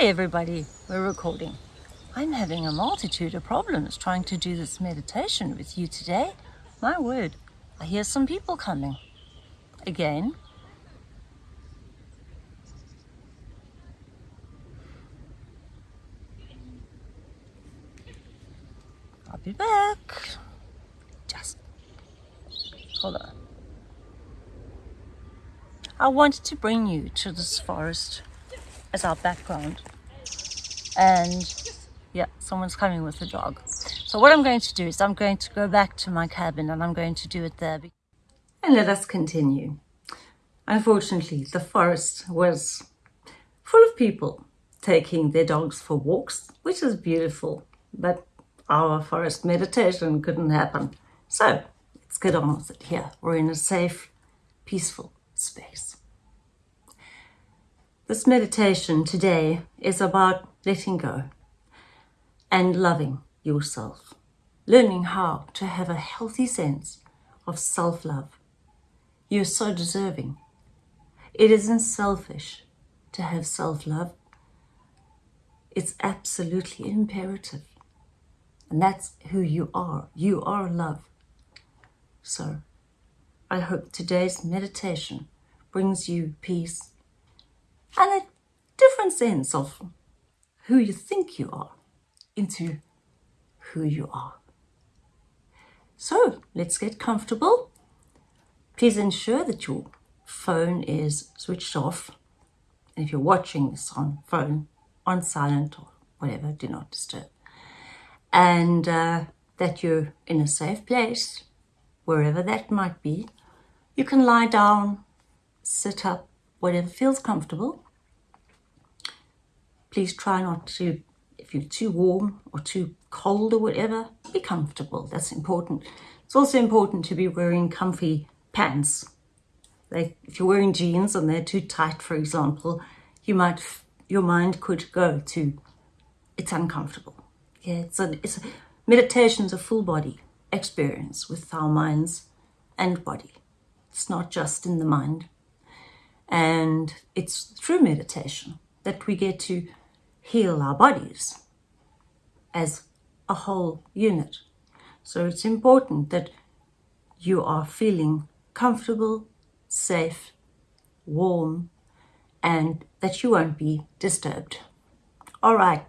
Hi everybody, we're recording. I'm having a multitude of problems trying to do this meditation with you today. My word, I hear some people coming. Again. I'll be back. Just hold on. I wanted to bring you to this forest as our background. And yeah, someone's coming with a dog. So what I'm going to do is I'm going to go back to my cabin and I'm going to do it there. And let us continue. Unfortunately, the forest was full of people taking their dogs for walks, which is beautiful, but our forest meditation couldn't happen. So let's get on with it here. We're in a safe, peaceful space. This meditation today is about letting go and loving yourself, learning how to have a healthy sense of self-love. You're so deserving. It isn't selfish to have self-love. It's absolutely imperative. And that's who you are. You are love. So I hope today's meditation brings you peace and a different sense of who you think you are into who you are. So let's get comfortable. Please ensure that your phone is switched off. And if you're watching this on phone, on silent or whatever, do not disturb. And uh, that you're in a safe place, wherever that might be. You can lie down, sit up, whatever feels comfortable. Please try not to, if you're too warm or too cold or whatever, be comfortable. That's important. It's also important to be wearing comfy pants. Like if you're wearing jeans and they're too tight, for example, you might, your mind could go to, it's uncomfortable. Yeah, it's a, it's a, meditation is a full body experience with our minds and body. It's not just in the mind. And it's through meditation that we get to heal our bodies as a whole unit. So it's important that you are feeling comfortable, safe, warm, and that you won't be disturbed. All right,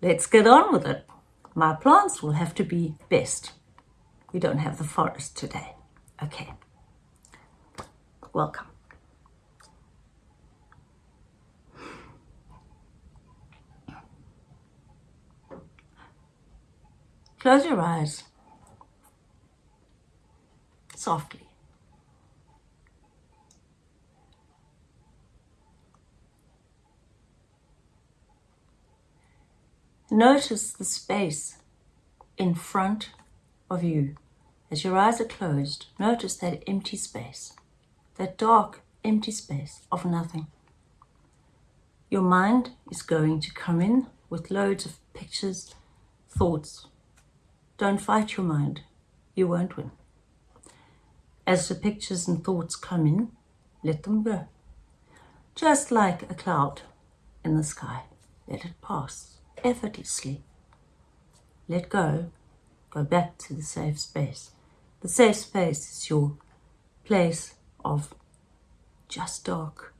let's get on with it. My plants will have to be best. We don't have the forest today. Okay, welcome. Close your eyes softly. Notice the space in front of you. As your eyes are closed, notice that empty space, that dark, empty space of nothing. Your mind is going to come in with loads of pictures, thoughts, don't fight your mind. You won't win. As the pictures and thoughts come in, let them go. Just like a cloud in the sky. Let it pass effortlessly. Let go. Go back to the safe space. The safe space is your place of just dark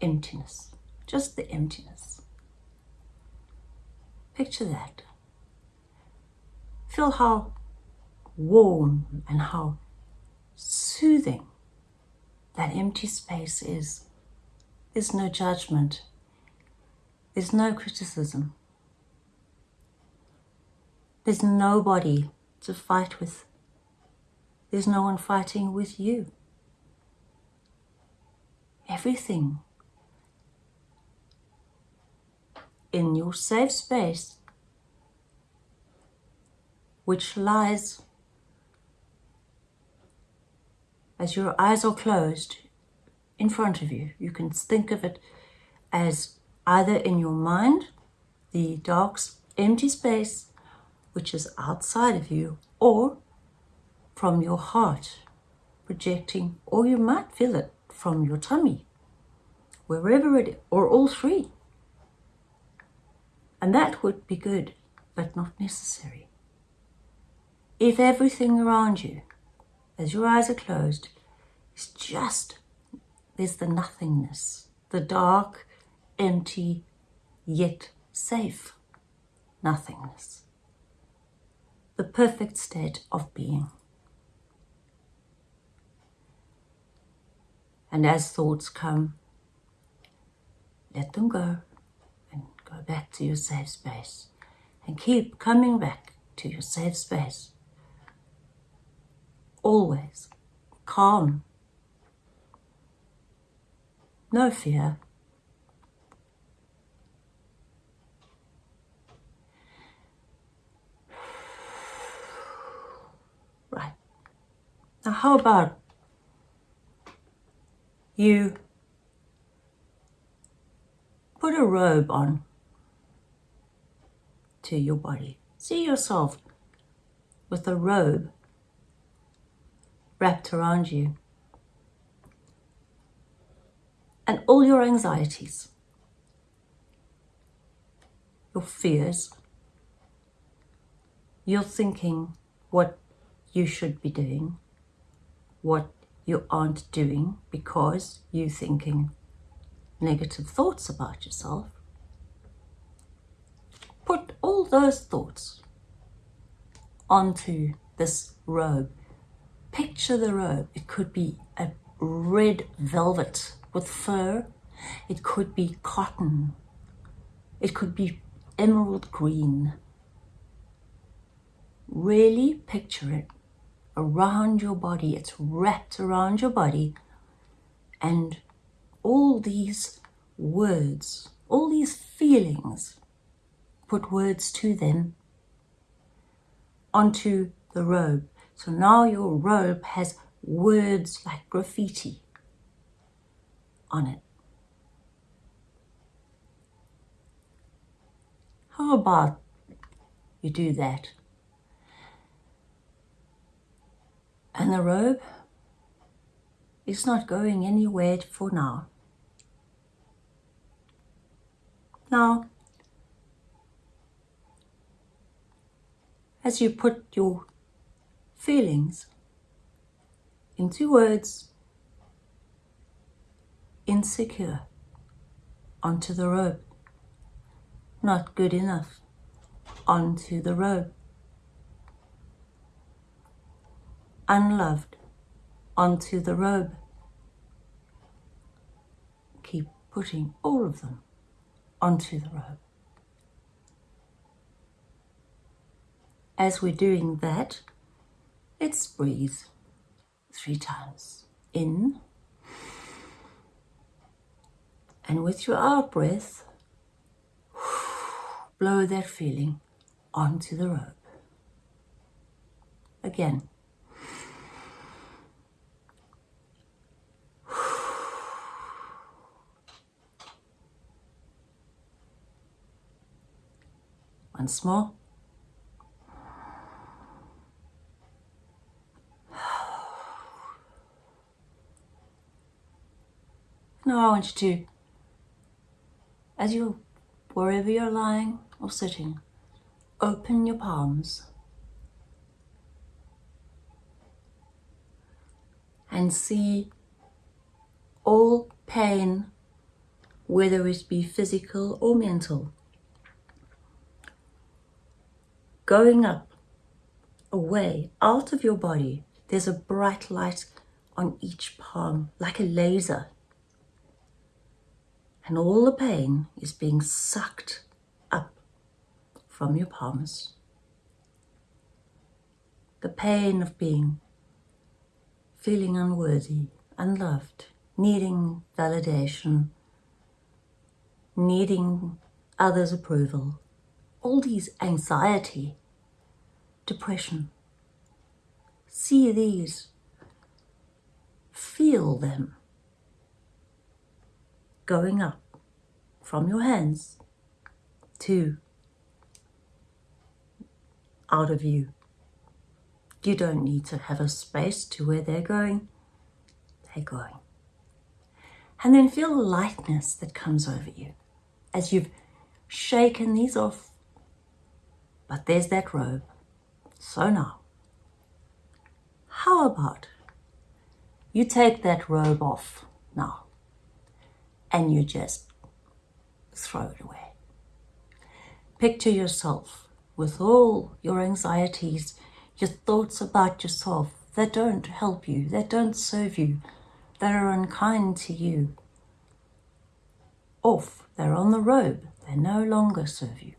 emptiness. Just the emptiness. Picture that. Feel how warm and how soothing that empty space is. There's no judgment. There's no criticism. There's nobody to fight with. There's no one fighting with you. Everything in your safe space which lies as your eyes are closed in front of you. You can think of it as either in your mind, the dark, empty space, which is outside of you, or from your heart, projecting, or you might feel it from your tummy, wherever it, or all three. And that would be good, but not necessary. If everything around you, as your eyes are closed, is just, there's the nothingness, the dark, empty, yet safe nothingness. The perfect state of being. And as thoughts come, let them go and go back to your safe space. And keep coming back to your safe space. Always calm. No fear. Right. Now how about you put a robe on to your body. See yourself with a robe wrapped around you. And all your anxieties, your fears, your thinking what you should be doing, what you aren't doing because you're thinking negative thoughts about yourself, put all those thoughts onto this robe. Picture the robe. It could be a red velvet with fur. It could be cotton. It could be emerald green. Really picture it around your body. It's wrapped around your body. And all these words, all these feelings, put words to them onto the robe. So now your robe has words like graffiti on it. How about you do that? And the robe is not going anywhere for now. Now, as you put your feelings into words, insecure, onto the robe, not good enough, onto the robe. unloved onto the robe. Keep putting all of them onto the robe. As we're doing that, let's breathe three times. In, and with your out breath, blow that feeling onto the rope. Again. once more. Now I want you to, as you, wherever you're lying or sitting, open your palms and see all pain, whether it be physical or mental, going up, away, out of your body. There's a bright light on each palm, like a laser. And all the pain is being sucked up from your palms. The pain of being, feeling unworthy, unloved, needing validation, needing others' approval, all these anxiety depression. See these. Feel them going up from your hands to out of you. You don't need to have a space to where they're going. They're going. And then feel the lightness that comes over you as you've shaken these off. But there's that robe. So now, how about you take that robe off now and you just throw it away. Picture yourself with all your anxieties, your thoughts about yourself that don't help you, that don't serve you, that are unkind to you. Off, they're on the robe, they no longer serve you.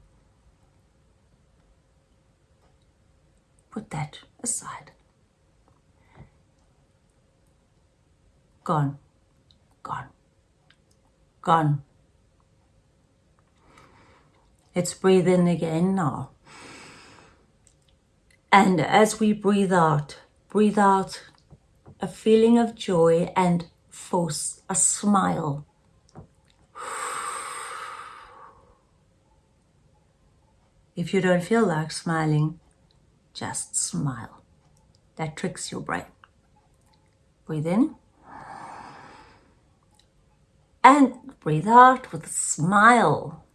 Put that aside. Gone, gone, gone. Let's breathe in again now. And as we breathe out, breathe out a feeling of joy and force a smile. If you don't feel like smiling, just smile. That tricks your brain. Breathe in. And breathe out with a smile.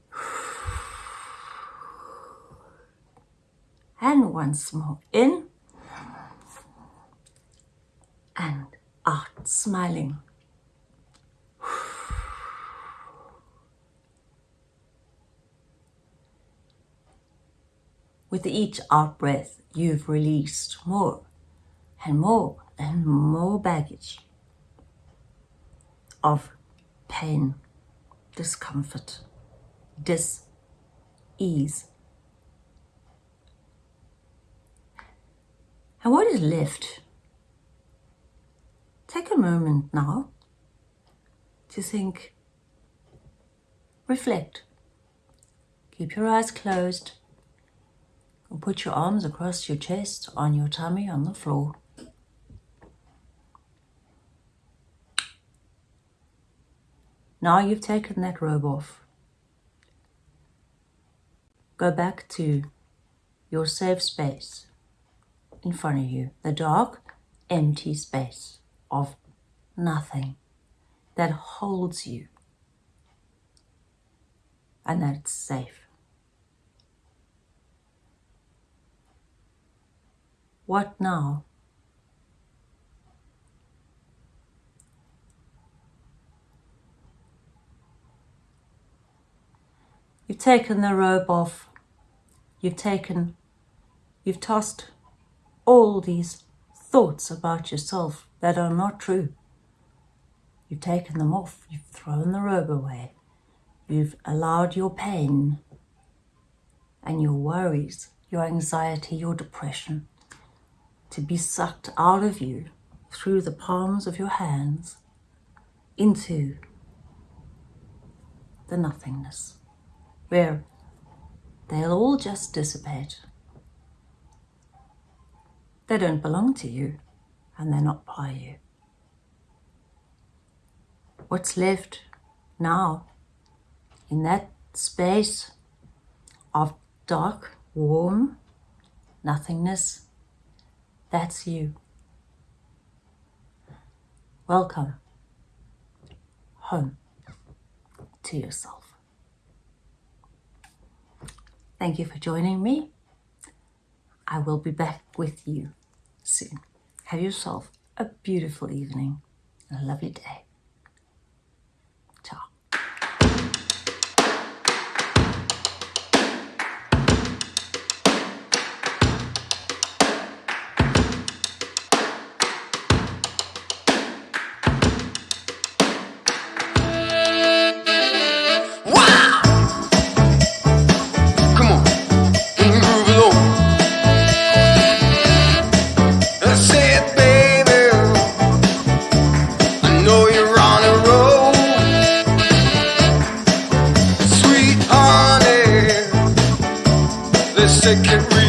And once more in and out, smiling. With each out breath, you've released more and more and more baggage of pain, discomfort, dis-ease. And what is left? Take a moment now to think, reflect. Keep your eyes closed and put your arms across your chest, on your tummy, on the floor. Now you've taken that robe off. Go back to your safe space in front of you, the dark, empty space of nothing that holds you and that's safe. What now? You've taken the robe off. You've taken, you've tossed all these thoughts about yourself that are not true. You've taken them off. You've thrown the robe away. You've allowed your pain and your worries, your anxiety, your depression to be sucked out of you through the palms of your hands into the nothingness, where they'll all just dissipate. They don't belong to you and they're not by you. What's left now in that space of dark, warm nothingness that's you. Welcome home to yourself. Thank you for joining me. I will be back with you soon. Have yourself a beautiful evening and a lovely day. Wow!